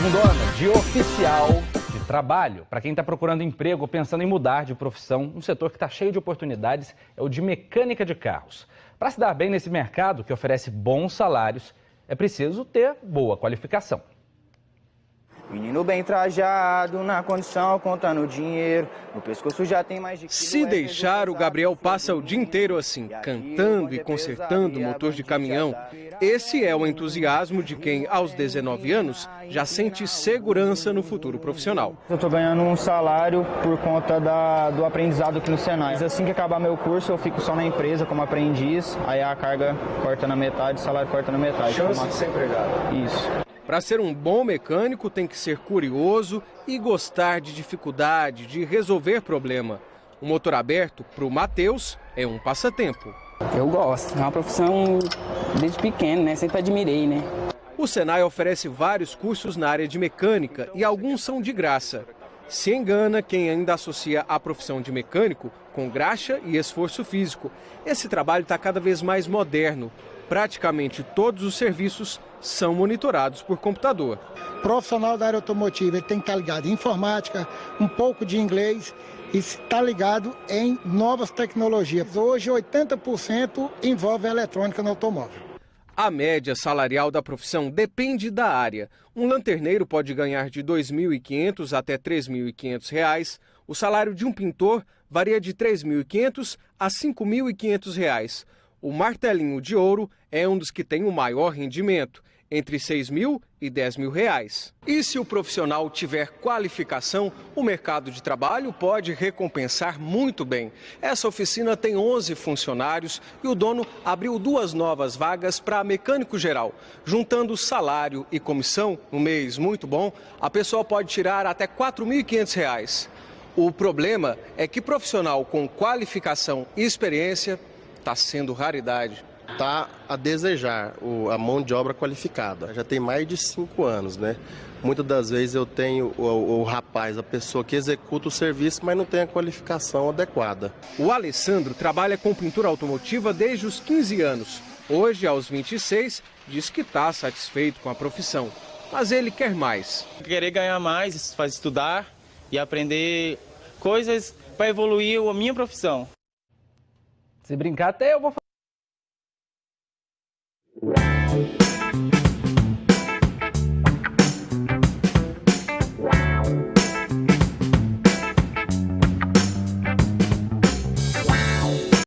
Segundona, de oficial de trabalho. Para quem está procurando emprego ou pensando em mudar de profissão, um setor que está cheio de oportunidades é o de mecânica de carros. Para se dar bem nesse mercado, que oferece bons salários, é preciso ter boa qualificação. Menino bem trajado, na condição, contando dinheiro. No pescoço já tem mais de Se deixar, o Gabriel passa o dia inteiro assim, cantando e consertando o motor de caminhão. Esse é o entusiasmo de quem, aos 19 anos, já sente segurança no futuro profissional. Eu estou ganhando um salário por conta da, do aprendizado aqui no Senai. Assim que acabar meu curso, eu fico só na empresa como aprendiz, aí a carga corta na metade, o salário corta na metade. Chance de ser empregado. Isso. Para ser um bom mecânico, tem que ser curioso e gostar de dificuldade, de resolver problema. O motor aberto, para o Matheus, é um passatempo. Eu gosto, é uma profissão desde pequeno, né? Sempre admirei, né? O Senai oferece vários cursos na área de mecânica e alguns são de graça. Se engana quem ainda associa a profissão de mecânico com graxa e esforço físico. Esse trabalho está cada vez mais moderno. Praticamente todos os serviços são monitorados por computador. Profissional da área automotiva ele tem que estar ligado em informática, um pouco de inglês e está ligado em novas tecnologias. Hoje, 80% envolve a eletrônica no automóvel. A média salarial da profissão depende da área. Um lanterneiro pode ganhar de R$ 2.500 até R$ 3.500. O salário de um pintor varia de R$ 3.500 a R$ 5.500. O martelinho de ouro é um dos que tem o maior rendimento, entre 6 mil e 10 mil reais. E se o profissional tiver qualificação, o mercado de trabalho pode recompensar muito bem. Essa oficina tem 11 funcionários e o dono abriu duas novas vagas para mecânico geral. Juntando salário e comissão, um mês muito bom, a pessoa pode tirar até R$ 4.500. O problema é que profissional com qualificação e experiência está sendo raridade. Está a desejar o, a mão de obra qualificada. Já tem mais de cinco anos, né? Muitas das vezes eu tenho o, o, o, rapaz, a pessoa que executa o serviço, mas não tem a qualificação adequada. O Alessandro trabalha com pintura automotiva desde os 15 anos. Hoje, aos 26, diz que está satisfeito com a profissão. Mas ele quer mais. Querer ganhar mais, fazer estudar e aprender coisas para evoluir a minha profissão. Se brincar, até eu vou falar.